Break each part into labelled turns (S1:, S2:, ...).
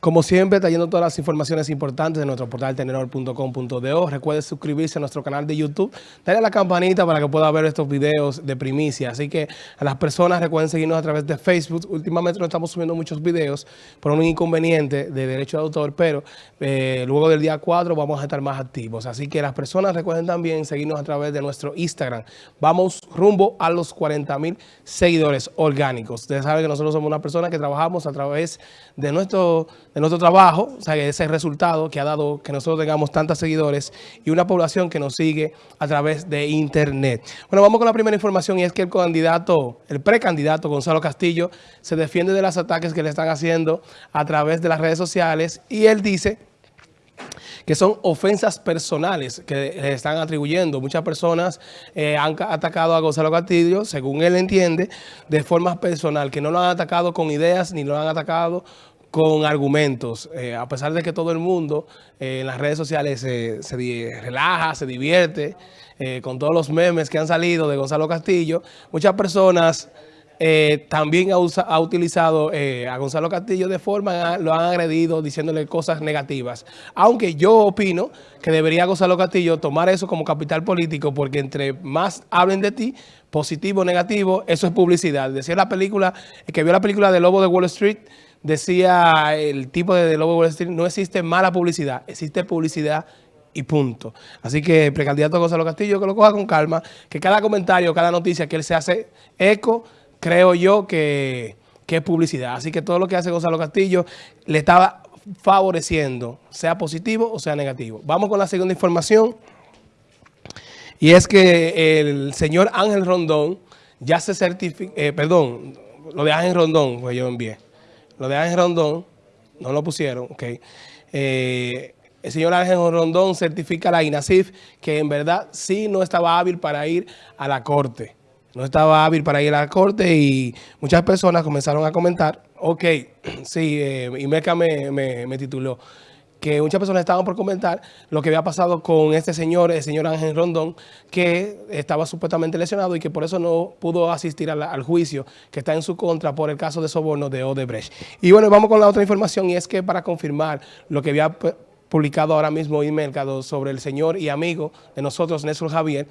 S1: Como siempre, trayendo todas las informaciones importantes de nuestro portal tenedor.com.do. Recuerde suscribirse a nuestro canal de YouTube, darle a la campanita para que pueda ver estos videos de primicia. Así que a las personas recuerden seguirnos a través de Facebook. Últimamente no estamos subiendo muchos videos por un inconveniente de derecho de autor, pero eh, luego del día 4 vamos a estar más activos. Así que las personas recuerden también seguirnos a través de nuestro Instagram. Vamos rumbo a los 40 mil seguidores orgánicos. Ustedes saben que nosotros somos una persona que trabajamos a través de nuestro de nuestro trabajo, o sea, ese resultado que ha dado que nosotros tengamos tantos seguidores y una población que nos sigue a través de Internet. Bueno, vamos con la primera información y es que el candidato, el precandidato Gonzalo Castillo se defiende de los ataques que le están haciendo a través de las redes sociales y él dice que son ofensas personales que le están atribuyendo. Muchas personas eh, han atacado a Gonzalo Castillo, según él entiende, de forma personal, que no lo han atacado con ideas ni lo han atacado con argumentos, eh, a pesar de que todo el mundo eh, en las redes sociales se, relaja, se divierte eh, con todos los memes que han salido de Gonzalo Castillo, muchas personas también ha, utilizado a Gonzalo Castillo de forma, lo han agredido diciéndole cosas negativas. Aunque yo opino que debería Gonzalo Castillo tomar eso como capital político porque entre más hablen de ti, positivo o negativo, eso es publicidad. Decía la película, el que vio la película de Lobo de Wall Street, decía el tipo de, Lobo Wall Street, no existe mala publicidad, existe publicidad y punto. Así que precandidato Gonzalo Castillo, que lo coja con calma, que cada comentario, cada noticia que él se hace eco, creo yo que, que es publicidad. Así que todo lo que hace Gonzalo Castillo le estaba favoreciendo, sea positivo o sea negativo. Vamos con la segunda información. Y es que el señor Ángel Rondón ya se certificó, eh, perdón, lo de Ángel Rondón, pues yo envié. Lo de Ángel Rondón, no lo pusieron, ok. Eh, el señor Ángel Rondón certifica a la INASIF que en verdad sí no estaba hábil para ir a la corte. No estaba hábil para ir a la corte y muchas personas comenzaron a comentar, ok, sí, eh, y Meca me, me tituló, que muchas personas estaban por comentar lo que había pasado con este señor, el señor Ángel Rondón, que estaba supuestamente lesionado y que por eso no pudo asistir al, juicio que está en su contra por el caso de soborno de Odebrecht. Y bueno, vamos con la otra información y es que para confirmar lo que había publicado ahora mismo Mercado sobre el señor y amigo de nosotros, Néstor Javier,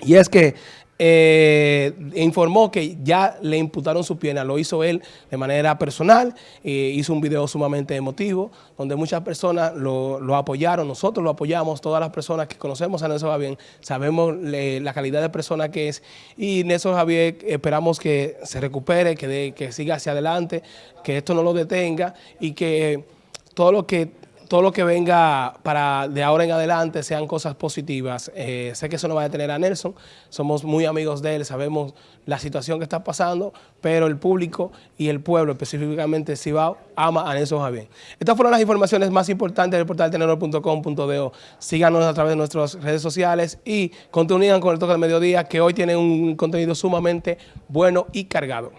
S1: y es que eh, informó que ya le imputaron su pena, lo hizo él de manera personal, eh, hizo un video sumamente emotivo, donde muchas personas lo, apoyaron, nosotros lo apoyamos, todas las personas que conocemos a Néstor Javier, sabemos la calidad de persona que es, y Néstor Javier esperamos que se recupere, que siga hacia adelante, que esto no lo detenga y que todo lo que todo lo que venga para de ahora en adelante sean cosas positivas. Eh, sé que eso no va a detener a Nelson, somos muy amigos de él, sabemos la situación que está pasando, pero el público y el pueblo, específicamente Cibao, ama a Nelson Javier. Estas fueron las informaciones más importantes del portal tenedor.com.do. Síganos a través de nuestras redes sociales y continúen con el toque del mediodía, que hoy tiene un contenido sumamente bueno y cargado.